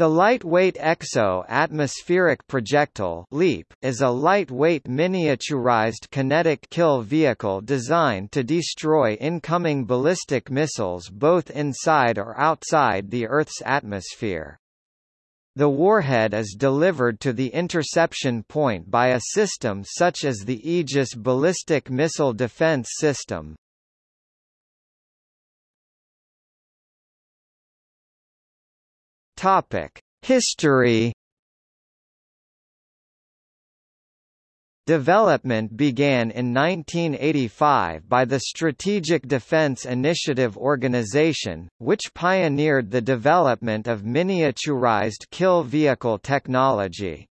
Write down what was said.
The Lightweight Exo-Atmospheric Projectile LEAP is a lightweight miniaturized kinetic kill vehicle designed to destroy incoming ballistic missiles both inside or outside the Earth's atmosphere. The warhead is delivered to the interception point by a system such as the Aegis Ballistic Missile Defense System. Topic: History. Development began in 1985 by the Strategic Defense Initiative Organization, which pioneered the development of miniaturized kill vehicle technology.